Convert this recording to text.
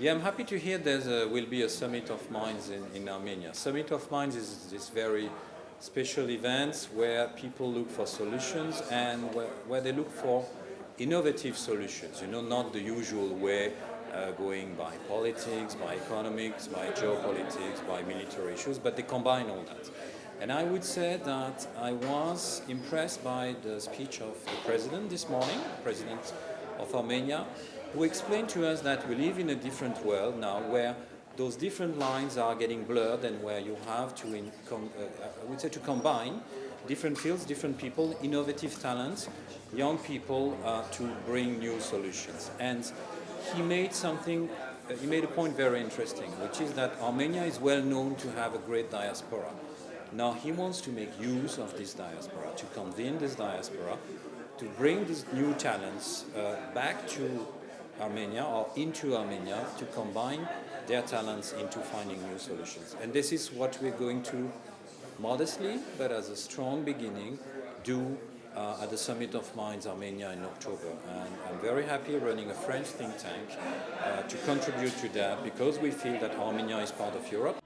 Yeah, I'm happy to hear there will be a Summit of Minds in, in Armenia. Summit of Minds is this very special event where people look for solutions and where, where they look for innovative solutions, you know, not the usual way uh, going by politics, by economics, by geopolitics, by military issues, but they combine all that. And I would say that I was impressed by the speech of the president this morning, president of Armenia, who explained to us that we live in a different world now where those different lines are getting blurred and where you have to, com, uh, I would say, to combine different fields, different people, innovative talents, young people uh, to bring new solutions. And he made something, uh, he made a point very interesting, which is that Armenia is well known to have a great diaspora. Now he wants to make use of this diaspora, to convene this diaspora, to bring these new talents uh, back to Armenia or into Armenia to combine their talents into finding new solutions. And this is what we're going to modestly, but as a strong beginning, do uh, at the Summit of Minds Armenia in October. And I'm very happy running a French think tank uh, to contribute to that because we feel that Armenia is part of Europe.